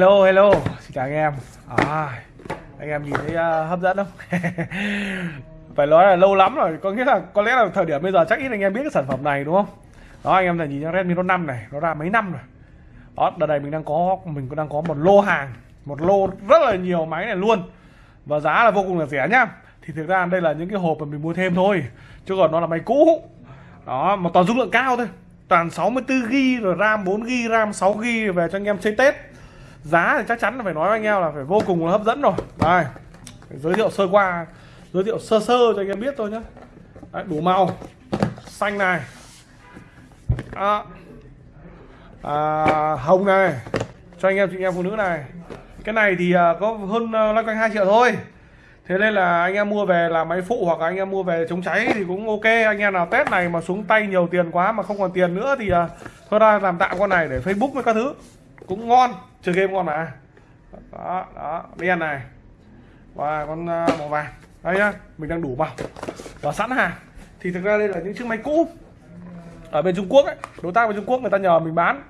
hello hello. Xin chào anh em. À, anh em nhìn thấy uh, hấp dẫn không? Phải nói là lâu lắm rồi có nghĩa là có lẽ là thời điểm bây giờ chắc ít anh em biết cái sản phẩm này đúng không? Đó anh em là nhìn Redmi Note 5 này nó ra mấy năm rồi. Đó đợt này mình đang có mình cũng đang có một lô hàng một lô rất là nhiều máy này luôn. Và giá là vô cùng là rẻ nhá. Thì thực ra đây là những cái hộp mà mình mua thêm thôi chứ còn nó là máy cũ. Đó mà toàn dung lượng cao thôi. Toàn 64GB rồi RAM 4GB RAM 6GB về cho anh em chơi Tết giá thì chắc chắn là phải nói với anh em là phải vô cùng là hấp dẫn rồi. Đây giới thiệu sơ qua giới thiệu sơ sơ cho anh em biết thôi nhé. Đấy, đủ màu xanh này. À, à, hồng này cho anh em chị em phụ nữ này. Cái này thì à, có hơn uh, loanh quanh hai triệu thôi. Thế nên là anh em mua về làm máy phụ hoặc là anh em mua về chống cháy thì cũng ok. Anh em nào test này mà xuống tay nhiều tiền quá mà không còn tiền nữa thì à, thôi ra làm tạm con này để facebook với các thứ cũng ngon chơi game ngon mà. Đó đó đen này. Và con à, màu vàng. Đây nhá, mình đang đủ màu. Và sẵn hàng. Thì thực ra đây là những chiếc máy cũ. Ở bên Trung Quốc ấy, đối tác bên Trung Quốc người ta nhờ mình bán.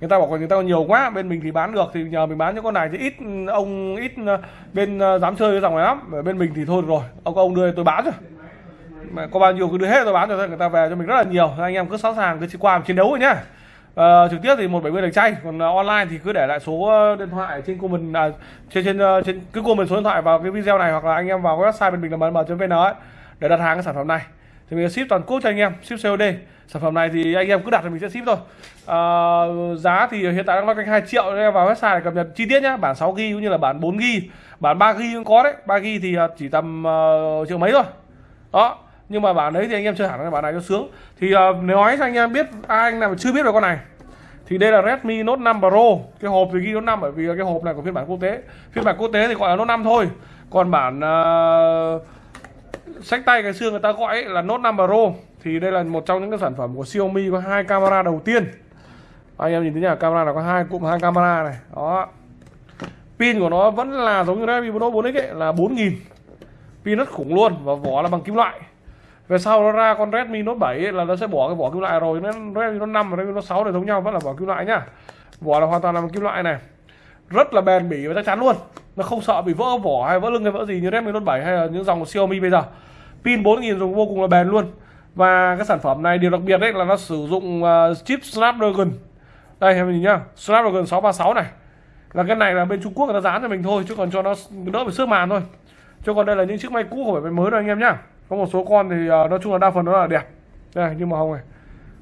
Người ta bảo người ta còn nhiều quá, bên mình thì bán được. Thì nhờ mình bán những con này thì ít, ông ít à, bên à, dám chơi cái dòng này lắm. Ở bên mình thì thôi được rồi, ông ông đưa tôi bán rồi. Mà có bao nhiêu cứ đưa hết tôi bán cho người ta về cho mình rất là nhiều. Anh em cứ sẵn sàng cứ qua chiến đấu rồi nhá à, trực tiếp thì một bảy mươi đánh chay. Còn uh, online thì cứ để lại số ờ, điện thoại trên comment à, trên trên uh, trên cứ comment số điện thoại vào cái video này hoặc là anh em vào website bên mình là mn.vn ấy để đặt hàng cái sản phẩm này. Thì mình ship toàn quốc cho anh em ship COD sản phẩm này thì anh em cứ đặt thì mình sẽ ship thôi. À, giá thì hiện tại đang loanh quanh 2 triệu anh em vào website để cập nhật chi tiết nhá. Bản 6 g cũng như là bản 4 g bản 3 g cũng có đấy. 3 g thì chỉ tầm uh, triệu mấy thôi. Đó nhưng mà bản đấy thì anh em chơi hẳn cái bản này cho sướng. Thì uh, nếu nói cho anh em biết ai anh nào mà chưa biết về con này thì đây là Redmi Note 5 Pro. Cái hộp thì ghi Note 5 bởi vì cái hộp này của phiên bản quốc tế. Phiên bản quốc tế thì gọi là Note 5 thôi. Còn bản uh, sách tay cái xưa người ta gọi là Note 5 Pro. Thì đây là một trong những cái sản phẩm của Xiaomi có hai camera đầu tiên. Anh em nhìn thấy nhá camera là có hai cụm hai camera này. Đó. Pin của nó vẫn là giống như Redmi Note 4X ấy, là 4000 pin rất khủng luôn và vỏ là bằng kim loại về sau nó ra con Redmi Note 7 ấy, là nó sẽ bỏ cái vỏ kim loại rồi. Nó Redmi Note 5 và Redmi Note 6 này giống nhau vẫn là vỏ kim loại nhá. Vỏ là hoàn toàn là bằng kim loại này. Rất là bền bỉ và chắc chắn luôn. Nó không sợ bị vỡ vỏ hay vỡ lưng hay vỡ gì như Redmi Note 7 hay là những dòng của Xiaomi bây giờ. Pin 4000 dùng vô cùng là bền luôn. Và cái sản phẩm này điều đặc biệt đấy là nó sử dụng uh, chip Snapdragon. Đây em nhìn nhá. Snapdragon 636 này. Là cái này là bên Trung Quốc người ta dán cho mình thôi chứ còn cho nó đỡ phải xước màn thôi. Chứ còn đây là những chiếc máy cũ không phải máy mới đâu anh em nhá có một số con thì à, nói chung là đa phần nó là đẹp. Đây như màu hồng này.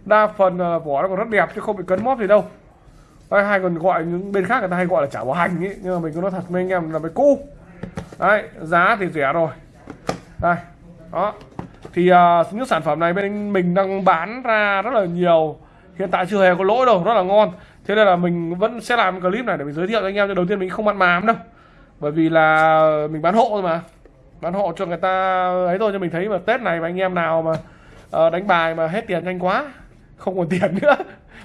Đa phần à, vỏ nó còn rất đẹp chứ không bị cấn móp gì đâu. Đây hai còn gọi những bên khác người ta hay gọi là chả bảo hành ấy nhưng mà mình cứ nói thật với anh em là mấy cu, đấy giá thì rẻ rồi. Đây đó. Thì uh, những sản phẩm này bên mình đang bán ra rất là nhiều. Hiện tại chưa hề có lỗi đâu rất là ngon. Thế nên là mình vẫn sẽ làm clip này để mình giới thiệu cho anh em đầu tiên mình không ăn mám đâu. Bởi vì là mình bán hộ thôi mà bán hộ cho người ta ấy thôi cho mình thấy mà tết này mà anh em nào mà uh, đánh bài mà hết tiền nhanh quá không còn tiền nữa.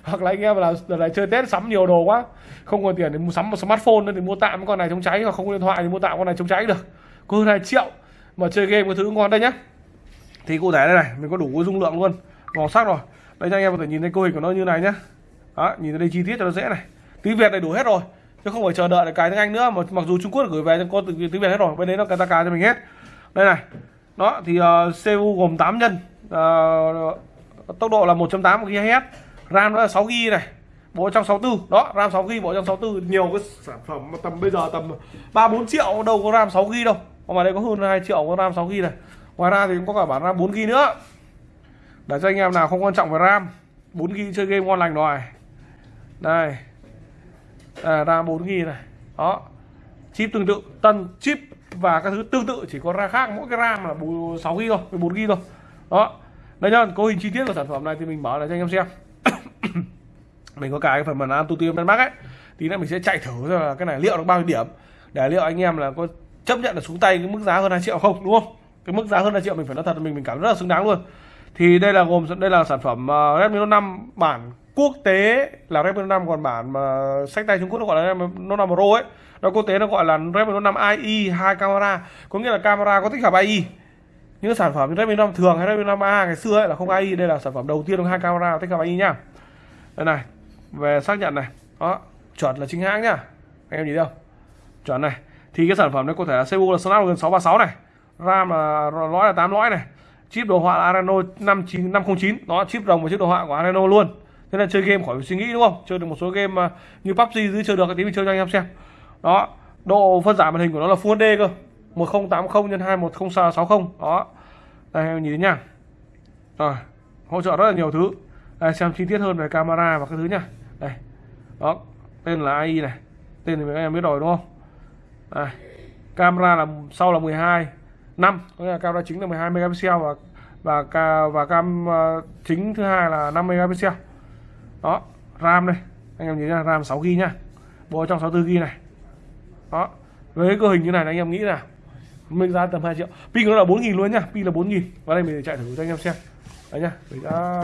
Hoặc là anh em là lại chơi tết sắm nhiều đồ quá không còn tiền để mua sắm một smartphone nữa thì mua tạm con này chống cháy hoặc không có điện thoại thì mua tạm con này chống cháy được. Có hơn hai triệu mà chơi game cái thứ ngon đây nhá. Thì cụ thể đây này mình có đủ dung lượng luôn. Màu sắc rồi. Đây cho anh em có thể nhìn thấy cấu hình của nó như này nhá. Đó nhìn thấy đây chi tiết cho nó dễ này. Tiếng việt đầy đủ hết rồi chứ không phải chờ đợi cái tiếng anh nữa. Mà mặc dù trung quốc gửi về cho có tiếng việt hết rồi. Bên đấy nó cài ta cài cho mình hết. Đây này. Đó thì ờ, uh, CPU gồm 8 nhân. Uh, tốc độ là 1.8 GHz RAM nó là 6 GB này. Bộ trong 64 đó RAM 6 GB bộ trong 64 nhiều cái sản phẩm mà tầm bây giờ tầm 3 4 triệu đâu có RAM 6 GB đâu. Còn mà đây có hơn 2 triệu có RAM 6 GB này. Ngoài ra thì cũng có cả bản RAM 4 GB nữa. Để cho anh em nào không quan trọng về RAM 4 GB chơi game ngon lành rồi. Đây à, RAM 4 GB này. Đó. Chip tương tự tân chip và các thứ tương tự chỉ có ra khác mỗi cái RAM là 6 GB thôi 14 GB thôi. Đó. Đây nhá có hình chi tiết của sản phẩm này thì mình mở lại cho anh em xem. Mình có cái phần màn AnTuTu Benmark ấy tí nữa mình sẽ chạy thử xem là cái này liệu được bao nhiêu điểm. Để liệu anh em là có chấp nhận là xuống tay cái mức giá hơn 2 triệu không đúng không? Cái mức giá hơn 2 triệu mình phải nói thật mình mình cảm rất là xứng đáng luôn. Thì đây là gồm đây là sản phẩm uh, Redmi Note 5 bản quốc tế là Redmi Note 5 còn bản mà sách tay Trung Quốc nó gọi là Redmi Note 5 Pro ấy. Nó quốc tế nó gọi là Redmi Note 5 IE hai camera. Có nghĩa là camera có tích hợp IE những sản phẩm như Redmi Note 5 thường hay Redmi Note 5A ngày xưa ấy là không IE đây là sản phẩm đầu tiên có hai camera tích hợp IE nhá đây này, về xác nhận này. Đó, chuẩn là chính hãng nhá anh em nhìn thấy không? Chuẩn này. Thì cái sản phẩm này có thể là CPU là Snapdragon 636 này. RAM là lõi là 8 lõi này. Chip đồ họa là Adreno 59 509 đó, chip đồng và chip đồ họa của Adreno luôn thế là chơi game khỏi suy nghĩ đúng không? Chơi được một số game mà như PUBG dưới chơi được tí mình chơi cho anh em xem. Đó độ phân giải màn hình của nó là Full HD cơ. 1080 x 21060 đó. Đây em nhìn thấy nha. Rồi hỗ trợ rất là nhiều thứ. Đây xem chi tiết hơn về camera và các thứ nha. Đây. Đó tên là AI này. Tên thì các em biết rồi đúng không? Đây. camera là sau là 12 năm. Có nghĩa là camera chính là 12 megapixel và và ca và cam uh, chính thứ hai là 5 megapixel đó, ram đây. Anh em nhìn nha ram 6 G nha bộ trong 64 G này. Đó với cơ hình như này anh em nghĩ là mình ra tầm 2 triệu. Pin nó là 4.000 luôn nhá pin là 4.000 và đây mình chạy thử cho anh em xem. Đấy nhá, mình đã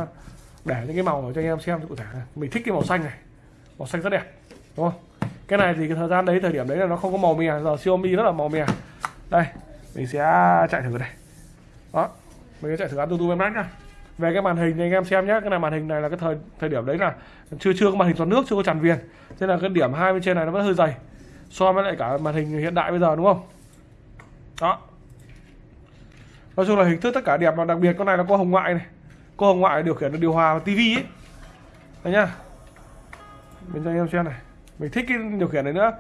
để những cái màu cho anh em xem cụ thể này. mình thích cái màu xanh này. Màu xanh rất đẹp, đúng không? Cái này thì cái thời gian đấy, thời điểm đấy là nó không có màu mè. Giờ Xiaomi rất là màu mè. Đây, mình sẽ chạy thử đây. Đó, mình sẽ chạy thử Antutu Max nhá về cái màn hình thì anh em xem nhé cái này màn hình này là cái thời thời điểm đấy là chưa chưa có màn hình toàn nước, chưa có tràn viền. Thế là cái điểm hai bên trên này nó vẫn hơi dày. So với lại cả màn hình hiện đại bây giờ, đúng không? Đó. Nói chung là hình thức tất cả đẹp và đặc biệt con này nó có hồng ngoại này. Có hồng ngoại điều khiển được điều hòa và tivi ấy. Đấy nhá. Mình cho anh em xem này. Mình thích cái điều khiển này nữa.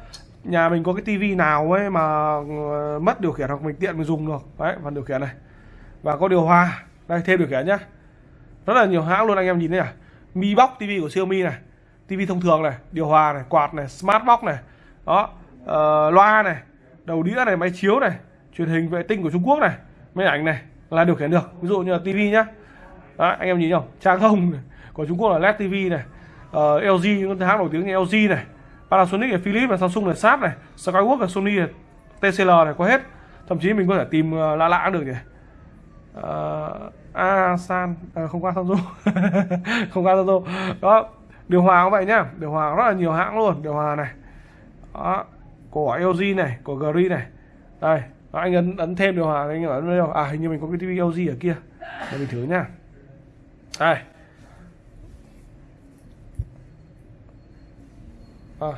Nhà mình có cái tivi nào ấy mà ờ, mất điều khiển hoặc mình tiện mình dùng được. Đấy, phần điều khiển này. Và có điều hòa. Đây, thêm điều khiển nhá rất là nhiều hãng luôn anh em nhìn thấy à mi box tivi của Xiaomi này tivi thông thường này điều hòa này quạt này smart box này. Đó uh, loa này đầu đĩa này máy chiếu này truyền hình vệ tinh của Trung Quốc này máy ảnh này là điều khiển được. Ví dụ như là tivi nhá. Đó, anh em nhìn không trang không của Trung Quốc là LED TV này ờ, uh, LG những hãng nổi tiếng như LG này Panasonic này Philips này Samsung này Sharp này Skyworks này Sony này TCL này có hết. Thậm chí mình có thể tìm uh, lạ lạ được nhỉ. Uh, Asan à, ờ, không qua Samsung không qua Samsung đó điều hòa cũng vậy nhá. Điều hòa rất là nhiều hãng luôn. Điều hòa này. Đó của LG này của Green này. Đây đó, anh ấn ấn thêm điều hòa anh ấn đâu à hình như mình có cái TV LG ở kia. Để mình thử nhá. Đây. À.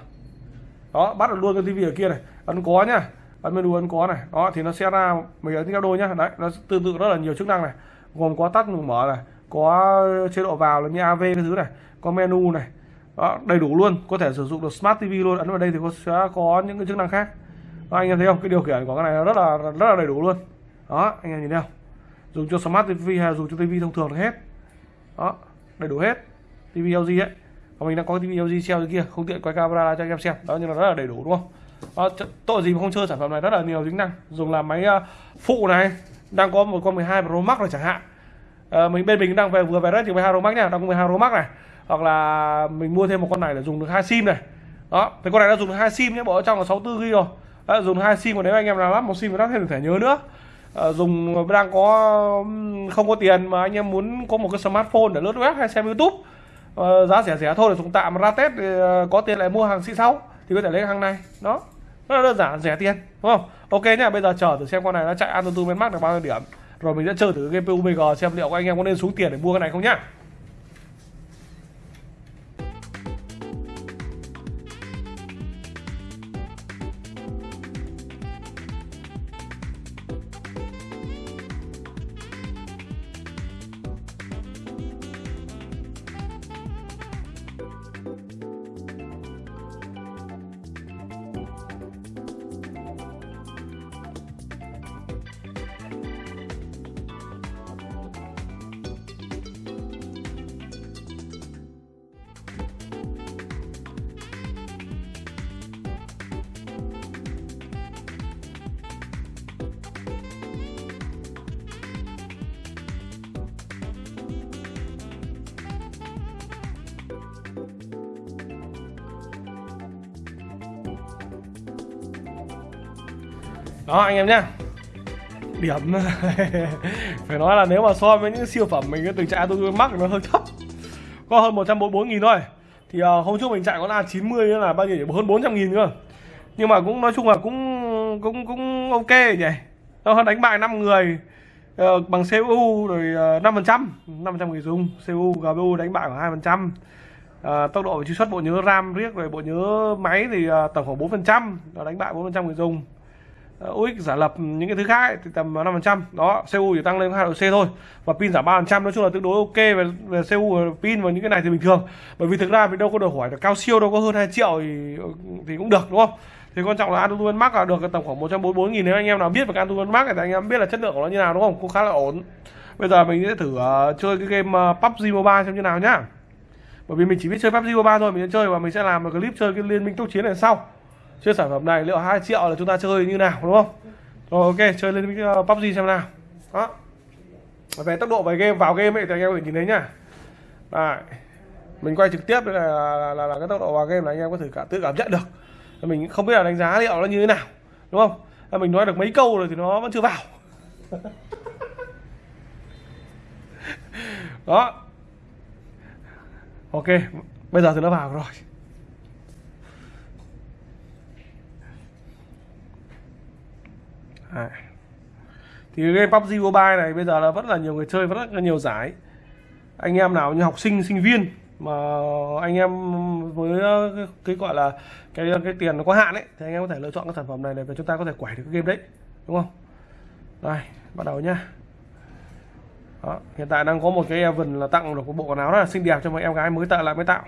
đó bắt được luôn cái tivi ở kia này. Ấn có nhá. Ấn menu ấn có này. Đó thì nó sẽ ra mình ấn theo đôi nhá. Đấy nó tương tự rất là nhiều chức năng này gồm có tắt mở này có chế độ vào là như AV cái thứ này có menu này. Đó, đầy đủ luôn có thể sử dụng được smart TV luôn. Ấn vào đây thì có sẽ có những cái chức năng khác. Đó, anh em thấy không? Cái điều khiển của cái này rất là rất là đầy đủ luôn. Đó anh em nhìn thấy không? Dùng cho smart TV hay dùng cho TV thông thường được hết. Đó đầy đủ hết. TV LG ấy. Còn mình đang có TV LG treo dưới kia không tiện quay camera cho anh em xem. Đó nhưng mà rất là đầy đủ đúng không? Đó, tội gì mà không chơi sản phẩm này? Rất là nhiều tính năng. Dùng làm máy ờ, phụ này đang có một con 12 Pro Max rồi chẳng hạn. À, mình bên mình đang về vừa về rất nhiều 12 Pro Max nha đang có 12 Pro Max này. Hoặc là mình mua thêm một con này để dùng được hai sim này. Đó thì con này đã dùng được hai sim nhé bộ ở trong là 64 GB rồi. Đã dùng hai sim còn nếu anh em nào lắp một sim thì lắp thêm được thẻ nhớ nữa. À, dùng đang có không có tiền mà anh em muốn có một cái smartphone để lướt web hay xem youtube. À, giá rẻ rẻ thôi để dùng tạm ra tết thì, uh, có tiền lại mua hàng xịn sau thì có thể lấy hàng này. Đó rất là đơn giản, rẻ tiền, đúng không? Ok nhá, bây giờ chờ thử xem con này nó chạy Antutu bên Max được bao nhiêu điểm. Rồi mình sẽ chờ thử game PUBG xem liệu các anh em có nên xuống tiền để mua cái này không nhá. Đó anh em nhá. Điểm phải nói là nếu mà so với những siêu phẩm mình từng chạy tôi mắc nó hơi thấp. Có hơn 144 nghìn thôi. Thì uh, hôm trước mình chạy con A90 là bao nhiêu hơn 400 nghìn cơ. Nhưng mà cũng nói chung là cũng cũng cũng ok nhỉ? Nó hơn đánh bại 5 người uh, bằng CPU rồi uh, 5% 500 người dùng. CPU GPU đánh bại khoảng 2% à, ờ, tốc độ và truy xuất bộ nhớ RAM riết rồi bộ nhớ máy thì à, tổng khoảng 4% nó đánh bại 4% người dùng. à, Ờ, UX giả lập những cái thứ khác ấy, thì tầm 5% đó CPU chỉ tăng lên 2 độ C thôi. Và pin giảm 3% nói chung là tương đối ok về, về CPU và pin và những cái này thì bình thường. Bởi vì thực ra mình đâu có đòi hỏi là cao siêu đâu có hơn 2 triệu thì thì cũng được đúng không? Thì quan trọng là Antutu Max là được tầm khoảng 144 nghìn. Nếu anh em nào biết về Antutu Max thì anh em biết là chất lượng của nó như nào đúng không? Cũng khá là ổn. Bây giờ mình sẽ thử uh, chơi cái game ờ, uh, PUBG Mobile xem như nào nhá. Bởi vì mình chỉ biết chơi PUBG Mobile thôi mình sẽ chơi và mình sẽ làm một clip chơi cái liên minh tốc chiến này sau chơi sản phẩm này liệu 2 triệu là chúng ta chơi như nào đúng không? Rồi ok chơi lên minh uh, PUBG xem nào. Đó. Về tốc độ về game vào game ấy thì anh em có thể nhìn thấy nhá. Đấy. mình quay trực tiếp là, là, là, là cái tốc độ vào game là anh em có thể cả tự cảm nhận được. Mình không biết là đánh giá liệu nó như thế nào đúng không? Mình nói được mấy câu rồi thì nó vẫn chưa vào. Đó. Ok bây giờ thì nó vào rồi. Đấy. thì game PUBG Mobile này bây giờ là vẫn là nhiều người chơi vẫn rất là nhiều giải. Anh em nào như học sinh sinh viên mà anh em với ờ, cái, cái gọi là cái ờ, cái tiền nó có hạn ấy thì anh em có thể lựa chọn cái sản phẩm này để chúng ta có thể quẩy được cái game đấy đúng không? Đây bắt đầu nhá. Đó, hiện tại đang có một cái event là tặng được một bộ quần áo rất là xinh đẹp cho mấy em gái mới tạo lại mới tạo.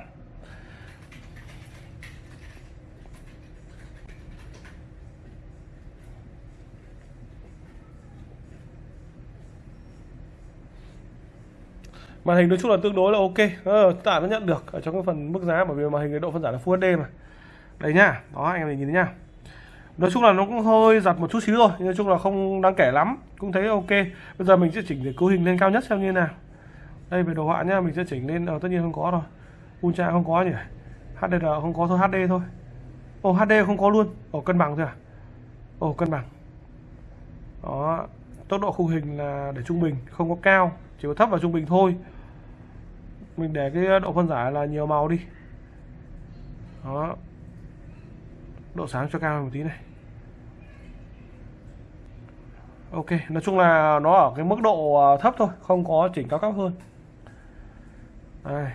Màn hình nói chung là tương đối là ok. Ờ, tạ nó nhận được ở trong cái phần mức giá bởi vì màn hình cái độ phân giải là Full HD mà. Đây nhá đó anh em nhìn thấy nhá. Nói chung là nó cũng hơi giật một chút xíu rồi nói chung là không đáng kể lắm cũng thấy ok. Bây giờ mình sẽ chỉnh để cấu hình lên cao nhất xem như nào. Đây về đồ họa nhá mình sẽ chỉnh lên ờ, tất nhiên không có rồi. Ultra không có nhỉ. HDR không có thôi HD thôi. Ồ oh, HD không có luôn. Ồ oh, cân bằng thôi à ồ oh, cân bằng. Đó tốc độ khung hình là để trung bình không có cao chỉ có thấp và trung bình thôi mình để cái ờ, độ phân giải là nhiều màu đi. Đó. Độ sáng cho cao một tí này. Ok nói chung là nó ở cái mức độ ờ, thấp thôi không có chỉnh cao cấp hơn. Đây.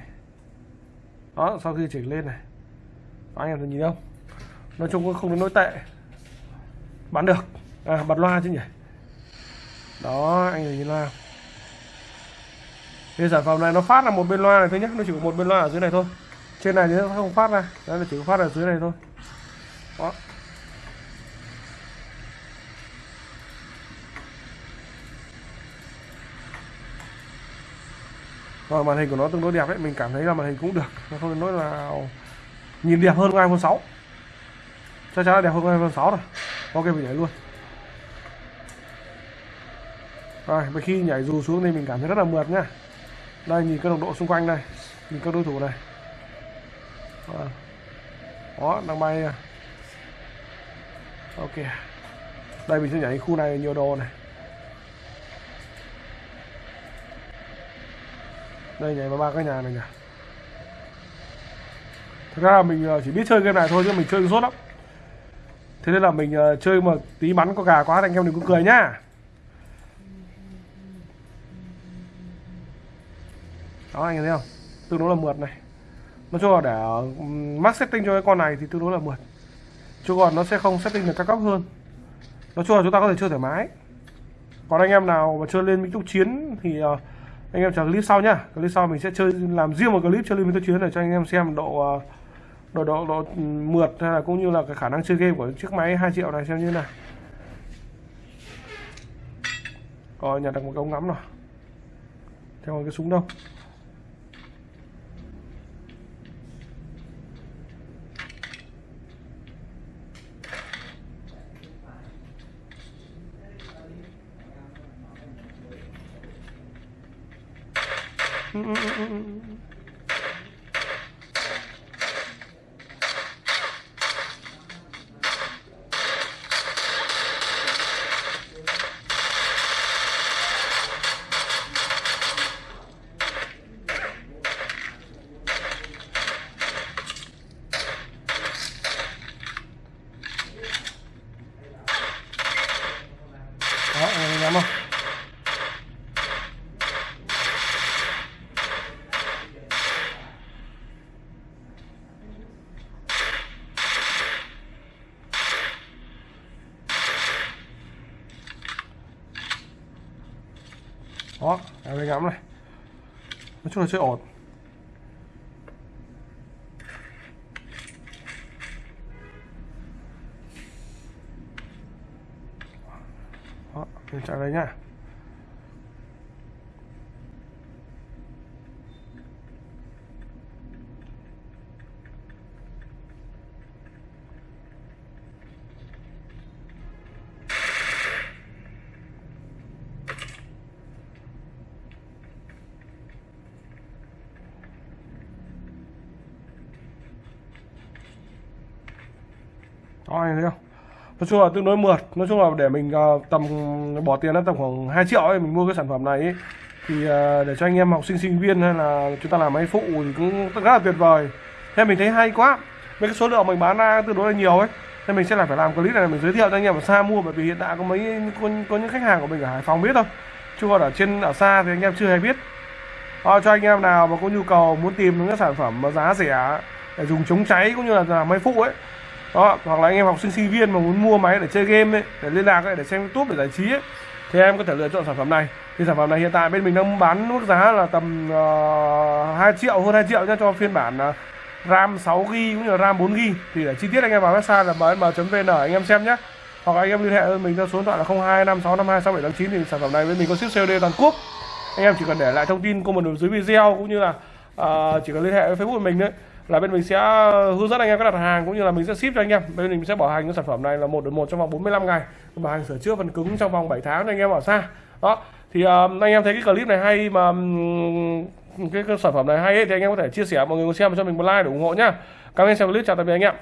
Đó sau khi chỉnh lên này. Đó, anh em nhìn không? Nói chung cũng không đến nỗi tệ. Bán được. À bật loa chứ nhỉ? Đó anh nhìn loa thì sản phẩm này nó phát là một bên loa này thôi nhé nó chỉ có một bên loa ở dưới này thôi trên này thì nó không phát ra đấy là chỉ có phát ở dưới này thôi đó Rồi màn hình của nó tương đối đẹp đấy, mình cảm thấy là màn hình cũng được, nó không nói là nhìn đẹp hơn iPhone 6. Chắc chắn là đẹp hơn iPhone 6 rồi. Ok mình nhảy luôn. Rồi, và khi nhảy dù xuống thì mình cảm thấy rất là mượt nhá. Đây nhìn các đồng độ xung quanh đây, nhìn các đối thủ này. Đó, đang bay. Ok. Đây mình sẽ nhảy khu này nhiều đồ này. Đây nhảy vào ba cái nhà này nhỉ. Thực ra là mình ờ, chỉ biết chơi game này thôi chứ mình chơi rốt lắm. Thế nên là mình ờ, chơi mà tí bắn có gà quá anh em đừng có cười nhá. Đó anh thấy không? Tương đối là mượt này. Nói chung là để max setting cho cái con này thì tương đối là mượt. Chứ còn nó sẽ không setting được cao cấp hơn. Nói chung là chúng ta có thể chơi thoải mái. Còn anh em nào mà chơi lên minh túc chiến thì uh, anh em chờ clip sau nhá. Clip sau mình sẽ chơi làm riêng một clip chơi lên minh túc chiến để cho anh em xem độ uh, độ độ độ mượt hay là cũng như là cái khả năng chơi game của chiếc máy 2 triệu này xem như nào. Rồi nhặt được một cái ống ngắm rồi theo cái súng đâu. Mm-mm-mm. Đó em ngắm này. Nói chung là chơi ổn. Đó mình chạy đây nhá. Đó, anh thấy không? Nói chung là tương đối mượt. Nói chung là để mình uh, tầm bỏ tiền ra tầm khoảng 2 triệu ấy Mình mua cái sản phẩm này ấy, Thì uh, để cho anh em học sinh sinh viên hay là chúng ta làm máy phụ thì cũng rất là tuyệt vời. Thế mình thấy hay quá. Mấy cái số lượng mình bán ra tương đối là nhiều ấy. Nên mình sẽ là phải làm clip này mình giới thiệu cho anh em ở xa mua Bởi vì hiện tại có mấy có, có những khách hàng của mình ở Hải Phòng biết thôi. Chứ còn ở trên ở xa thì anh em chưa hề biết. À, cho anh em nào mà có nhu cầu muốn tìm những cái sản phẩm mà giá rẻ để dùng chống cháy cũng như là làm máy phụ ấy đó hoặc là anh em học sinh sinh viên mà muốn mua máy để chơi game ấy, để liên lạc ấy, để xem youtube để giải trí ấy, thì em có thể lựa chọn sản phẩm này. Thì sản phẩm này hiện tại bên mình đang bán mức giá là tầm ờ, uh, 2 triệu hơn 2 triệu nhá cho phiên bản uh, RAM 6 GB cũng như là RAM 4 GB thì để chi tiết anh em vào website là bm.vn anh em xem nhé hoặc anh em liên hệ với mình theo số điện thoại là 0256526789 thì sản phẩm này bên mình có ship COD toàn quốc. Anh em chỉ cần để lại thông tin comment ở dưới video cũng như là uh, chỉ cần liên hệ với Facebook của mình đấy là bên mình sẽ ờ, hướng dẫn anh em cách đặt hàng cũng như là mình sẽ ship cho anh em. Bên mình sẽ bảo hành cái sản phẩm này là một đến một trong vòng 45 ngày. Bảo hành sửa chữa phần cứng trong vòng 7 tháng cho anh em ở xa. Đó thì uh, anh em thấy cái clip này hay mà um, cái, cái sản phẩm này hay ấy, thì anh em có thể chia sẻ mọi người xem cho mình một like để ủng hộ nhá. Cảm ơn xem clip chào tạm biệt anh em.